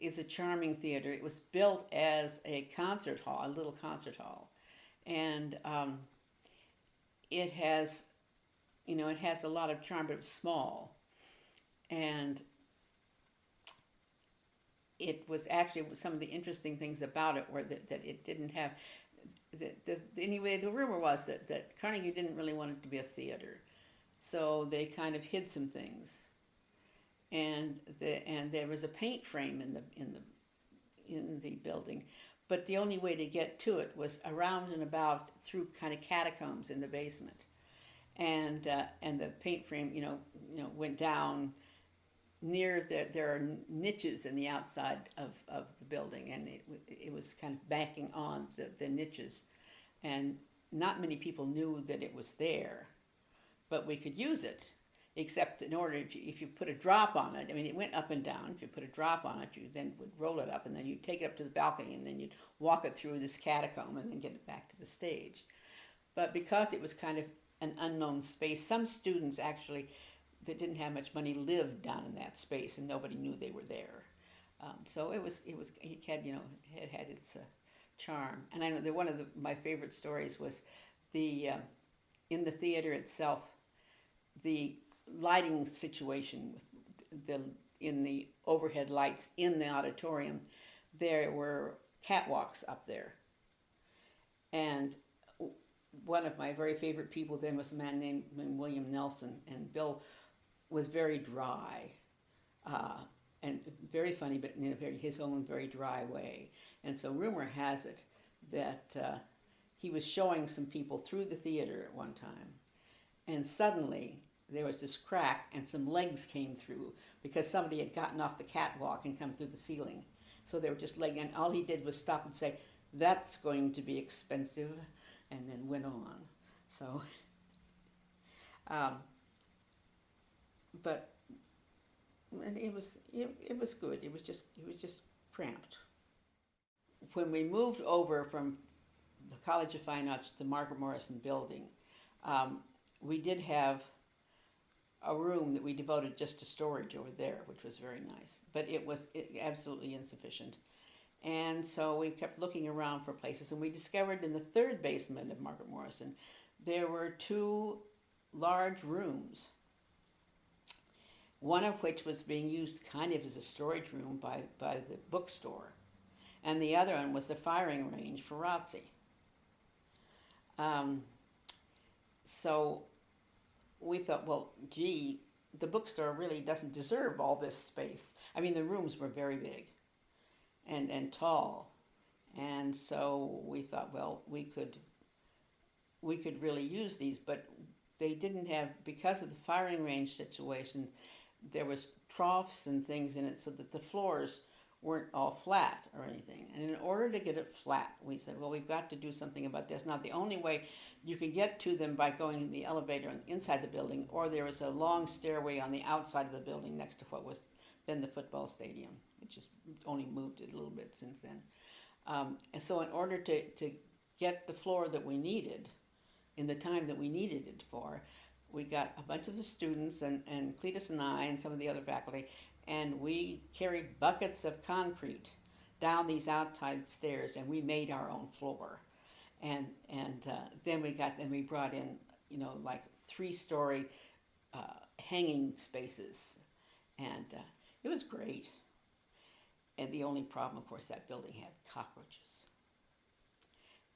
is a charming theater. It was built as a concert hall, a little concert hall, and um, it has, you know, it has a lot of charm, but it's small, and it was actually some of the interesting things about it were that, that it didn't have the, the, anyway the rumor was that, that carnegie didn't really want it to be a theater. So they kind of hid some things and the and there was a paint frame in the in the in the building. But the only way to get to it was around and about through kind of catacombs in the basement. And uh, and the paint frame you know you know went down near the, there are niches in the outside of, of the building and it, it was kind of backing on the, the niches. And not many people knew that it was there but we could use it except in order if you, if you put a drop on it i mean it went up and down if you put a drop on it you then would roll it up and then you'd take it up to the balcony and then you'd walk it through this catacomb and then get it back to the stage but because it was kind of an unknown space some students actually that didn't have much money lived down in that space, and nobody knew they were there. Um, so it was it was it had you know it had its uh, charm. And I know that one of the, my favorite stories was the uh, in the theater itself, the lighting situation with the in the overhead lights in the auditorium, there were catwalks up there. And one of my very favorite people then was a man named William Nelson, and Bill was very dry uh, and very funny, but in a very, his own very dry way. And so rumor has it that uh, he was showing some people through the theater at one time, and suddenly there was this crack and some legs came through because somebody had gotten off the catwalk and come through the ceiling. So they were just laying, and all he did was stop and say, "That's going to be expensive," and then went on. So. Um, but and it was it, it was good. It was just it was just cramped. When we moved over from the College of Fine Arts to the Margaret Morrison building, um, we did have a room that we devoted just to storage over there, which was very nice. But it was absolutely insufficient. And so we kept looking around for places, and we discovered in the third basement of Margaret Morrison, there were two large rooms one of which was being used kind of as a storage room by, by the bookstore, and the other one was the firing range for ROTC. Um, so we thought, well, gee, the bookstore really doesn't deserve all this space. I mean, the rooms were very big and, and tall. And so we thought, well, we could, we could really use these, but they didn't have, because of the firing range situation, there was troughs and things in it so that the floors weren't all flat or anything. And in order to get it flat, we said, well, we've got to do something about this. Not the only way you could get to them by going in the elevator inside the building, or there was a long stairway on the outside of the building next to what was then the football stadium, which just only moved it a little bit since then. Um, and so in order to, to get the floor that we needed in the time that we needed it for, we got a bunch of the students and, and Cletus and I and some of the other faculty, and we carried buckets of concrete down these outside stairs, and we made our own floor. And and uh, then we got then we brought in you know like three story uh, hanging spaces, and uh, it was great. And the only problem, of course, that building had cockroaches.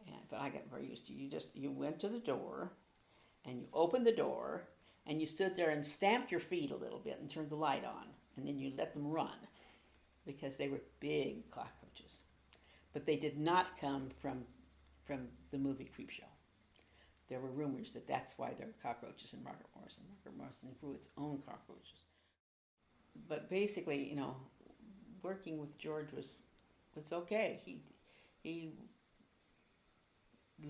And, but I got very used to you just you went to the door and you opened the door and you stood there and stamped your feet a little bit and turned the light on and then you let them run because they were big cockroaches but they did not come from from the movie Creepshow there were rumors that that's why there were cockroaches in Margaret Morrison Margaret Morrison grew its own cockroaches but basically you know working with George was was okay he he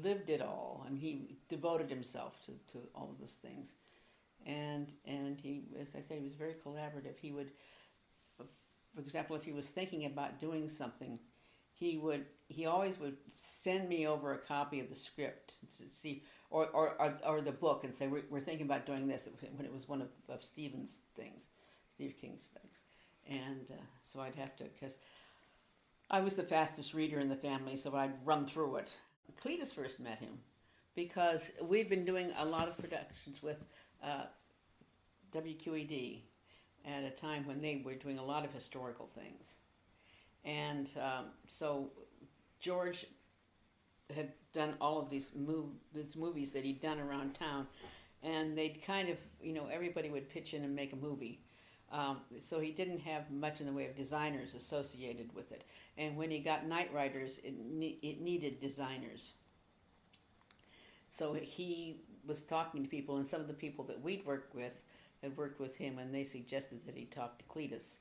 lived it all. Mean, he devoted himself to, to all of those things. And, and I say, he was very collaborative. He would, for example, if he was thinking about doing something, he would, he always would send me over a copy of the script see, or, or, or, or the book and say, we're, we're thinking about doing this when it was one of, of Stephen's things, Steve King's things. And uh, so I'd have to, because I was the fastest reader in the family, so I'd run through it. Cletus first met him because we've been doing a lot of productions with uh, WQED at a time when they were doing a lot of historical things. And um, so George had done all of these, these movies that he'd done around town, and they'd kind of, you know, everybody would pitch in and make a movie. Um, so he didn't have much in the way of designers associated with it. And when he got Knightriders, it, ne- it needed designers. So he was talking to people, and some of the people that we'd worked with had worked with him, and they suggested that he talk to Cletus.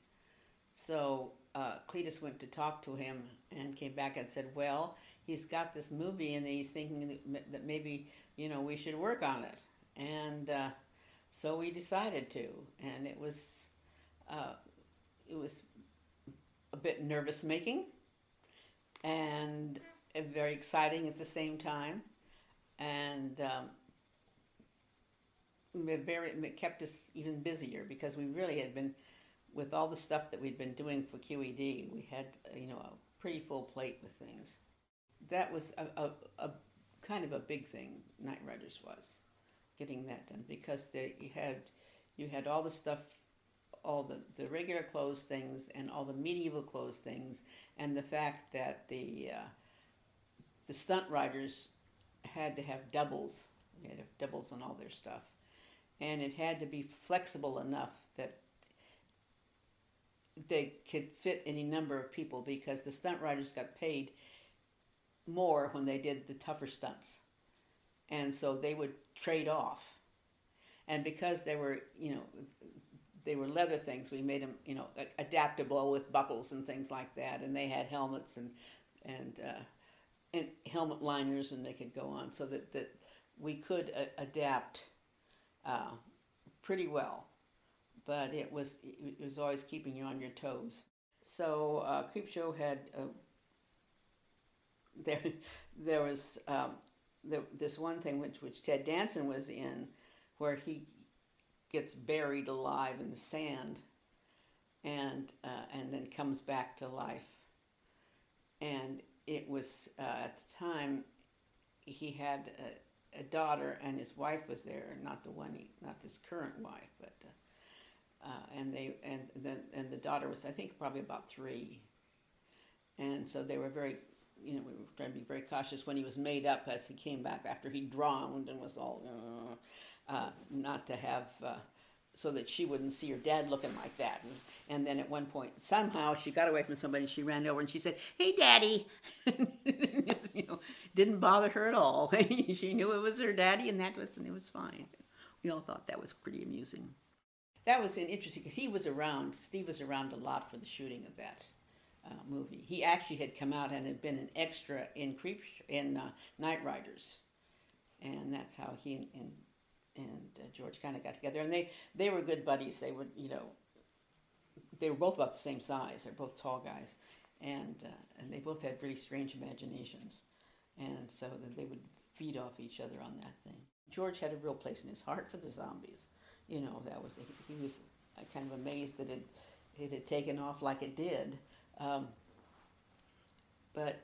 So uh, Cletus went to talk to him and came back and said, "Well, he's got this movie, and he's thinking that, maybe you know we should work on it." And uh, so we decided to, and it was uh, it was a bit nervous making and very exciting at the same time, and um, very it kept us even busier because we really had been with all the stuff that we'd been doing for QED. We had you know a pretty full plate with things. That was a, a, a kind of a big thing. Knightriders was getting that done because they had you had all the stuff all the, the regular clothes things and all the medieval clothes things and the fact that the uh, the stunt riders had to have doubles they had to have doubles on all their stuff and it had to be flexible enough that they could fit any number of people because the stunt riders got paid more when they did the tougher stunts. And so they would trade off. And because they were you know they were leather things we made them you know adaptable with buckles and things like that and they had helmets and and uh, and helmet liners and they could go on so that that we could uh, adapt uh, pretty well but it was it was always keeping you on your toes. So uh, Creepshow had uh, there there was um, there, this one thing which which Ted Danson was in where he gets buried alive in the sand and uh, and then comes back to life. And it was uh, at the time he had a, a, daughter and his wife was there not the one he, not his current wife but uh, uh and they and then and the daughter was I think probably about three. And so they were very you know we were trying to be very cautious when he was made up as he came back after he drowned and was all uh, uh, not to have, uh, so that she wouldn't see her dad looking like that. And, and, then at one point, somehow she got away from somebody and she ran over and she said, Hey, daddy. you know, didn't bother her at all. she knew it was her daddy and that was, and it was fine. We all thought that was pretty amusing. That was an interesting because he was around, Steve was around a lot for the shooting of that. Uh, movie. He actually had come out and had been an extra in Creep in uh, Knightriders, and that's how he and, and and uh, George kind of got together, and they they were good buddies. They would, you know, they were both about the same size. They're both tall guys, and uh, and they both had really strange imaginations, and so they would feed off each other on that thing. George had a real place in his heart for the zombies. You know, that was he was kind of amazed that it it had taken off like it did, um, but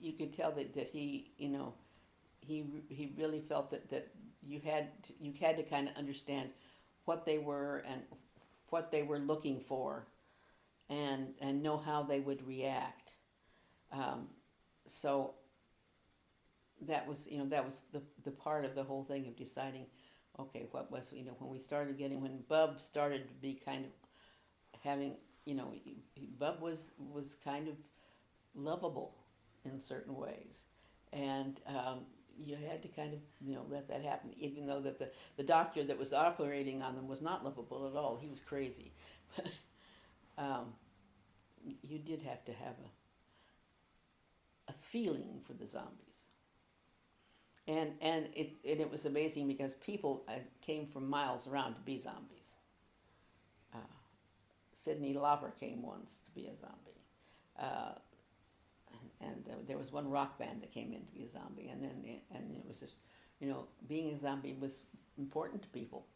you could tell that that he you know he he really felt that that you had to, you had to kind of understand what they were and what they were looking for, and and know how they would react. Um, so that was you know that was the the part of the whole thing of deciding, okay, what was you know when we started getting when Bub started to be kind of having you know Bub was was kind of lovable in certain ways, and um, you had to kind of you know let that happen even though that the, the doctor that was operating on them was not lovable at all. He was crazy. But um, you did have to have a, a feeling for the zombies. And and it and it was amazing because people uh, came from miles around to be zombies. Uh, Cyndi Lauper came once to be a zombie. Uh, and uh, there was one rock band that came in to be a zombie, and then and it was just, you know, being a zombie was important to people.